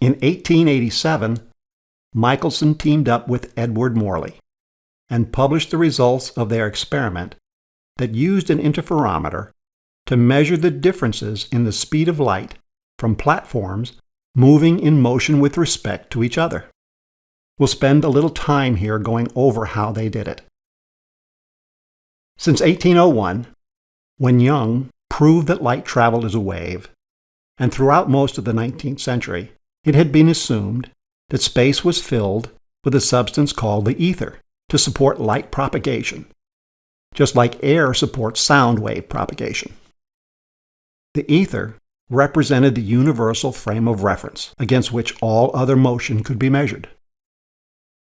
In 1887, Michelson teamed up with Edward Morley and published the results of their experiment that used an interferometer to measure the differences in the speed of light from platforms moving in motion with respect to each other. We'll spend a little time here going over how they did it. Since 1801, when Young proved that light traveled as a wave, and throughout most of the 19th century, it had been assumed that space was filled with a substance called the ether to support light propagation, just like air supports sound wave propagation. The ether represented the universal frame of reference against which all other motion could be measured.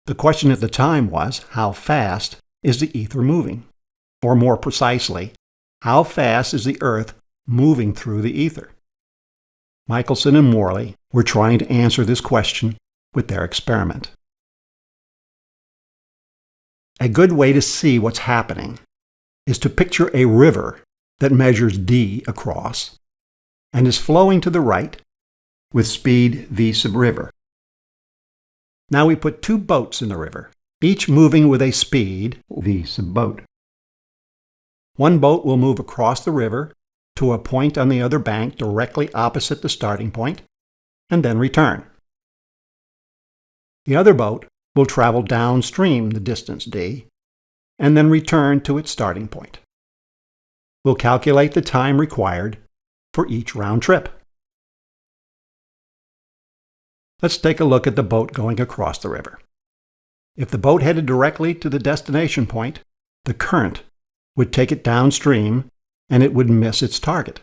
The question at the time was, how fast is the ether moving? Or more precisely, how fast is the Earth moving through the ether? Michelson and Morley were trying to answer this question with their experiment. A good way to see what's happening is to picture a river that measures d across and is flowing to the right with speed v sub river. Now we put two boats in the river, each moving with a speed v sub boat. One boat will move across the river to a point on the other bank directly opposite the starting point, and then return. The other boat will travel downstream the distance d, and then return to its starting point. We'll calculate the time required for each round trip. Let's take a look at the boat going across the river. If the boat headed directly to the destination point, the current would take it downstream and it would miss its target.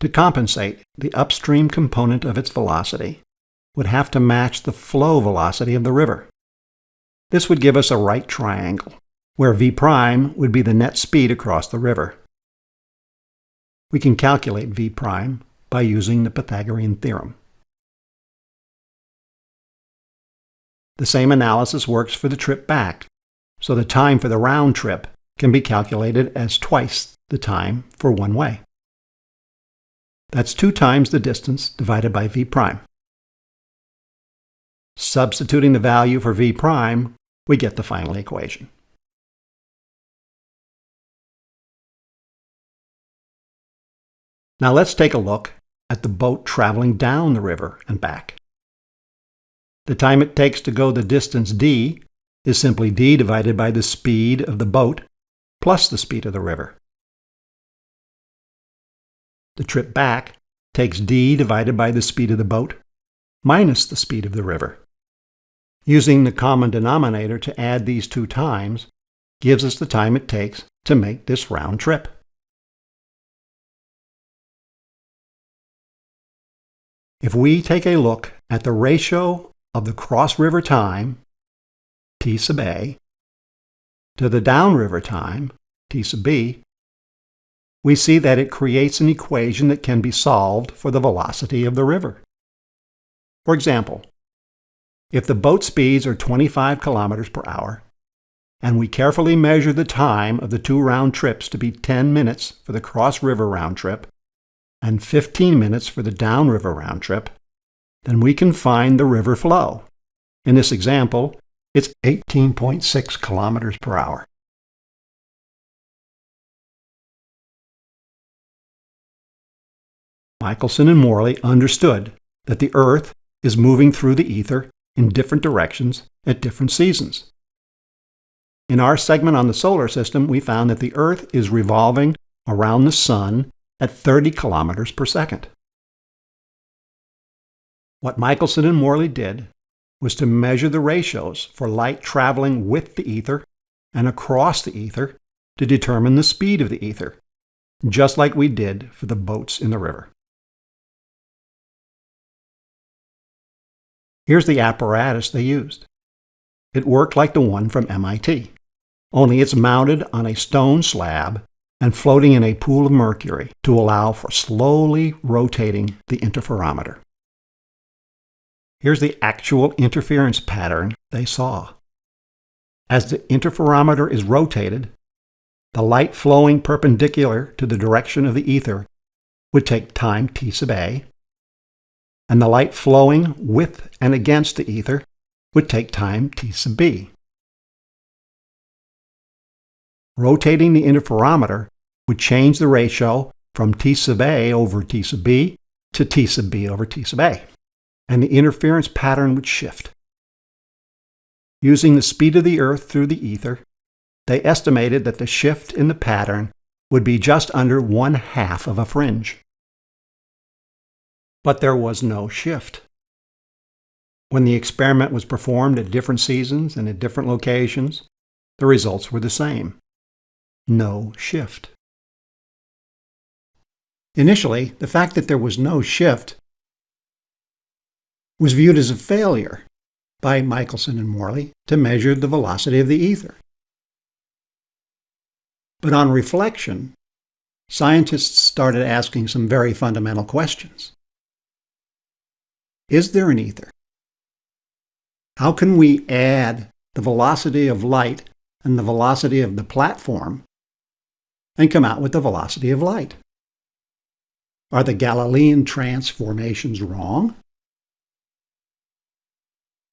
To compensate, the upstream component of its velocity would have to match the flow velocity of the river. This would give us a right triangle, where v prime would be the net speed across the river. We can calculate v prime by using the Pythagorean theorem. The same analysis works for the trip back, so the time for the round trip can be calculated as twice the time for one way. That's 2 times the distance divided by v prime. Substituting the value for v prime, we get the final equation. Now let's take a look at the boat traveling down the river and back. The time it takes to go the distance d is simply d divided by the speed of the boat plus the speed of the river. The trip back takes d divided by the speed of the boat minus the speed of the river. Using the common denominator to add these two times gives us the time it takes to make this round trip. If we take a look at the ratio of the cross-river time, T sub A, to the downriver time, T sub B, we see that it creates an equation that can be solved for the velocity of the river. For example, if the boat speeds are 25 kilometers per hour, and we carefully measure the time of the two round trips to be 10 minutes for the cross-river round trip and 15 minutes for the downriver round trip, then we can find the river flow. In this example, it's 18.6 kilometers per hour. Michelson and Morley understood that the Earth is moving through the ether in different directions at different seasons. In our segment on the solar system, we found that the Earth is revolving around the Sun at 30 kilometers per second. What Michelson and Morley did was to measure the ratios for light traveling with the ether and across the ether to determine the speed of the ether, just like we did for the boats in the river. Here's the apparatus they used. It worked like the one from MIT, only it's mounted on a stone slab and floating in a pool of mercury to allow for slowly rotating the interferometer. Here's the actual interference pattern they saw. As the interferometer is rotated, the light flowing perpendicular to the direction of the ether would take time t sub a, and the light flowing with and against the ether would take time t sub b. Rotating the interferometer would change the ratio from t sub a over t sub b to t sub b over t sub a, and the interference pattern would shift. Using the speed of the Earth through the ether, they estimated that the shift in the pattern would be just under one half of a fringe. But there was no shift. When the experiment was performed at different seasons and at different locations, the results were the same. No shift. Initially, the fact that there was no shift was viewed as a failure by Michelson and Morley to measure the velocity of the ether. But on reflection, scientists started asking some very fundamental questions. Is there an ether? How can we add the velocity of light and the velocity of the platform and come out with the velocity of light? Are the Galilean transformations wrong?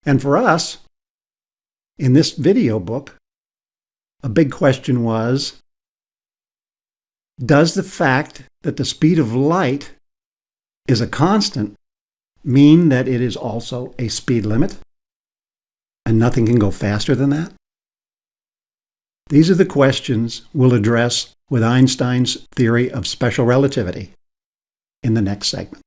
And for us, in this video book, a big question was, does the fact that the speed of light is a constant mean that it is also a speed limit? And nothing can go faster than that? These are the questions we'll address with Einstein's theory of special relativity in the next segment.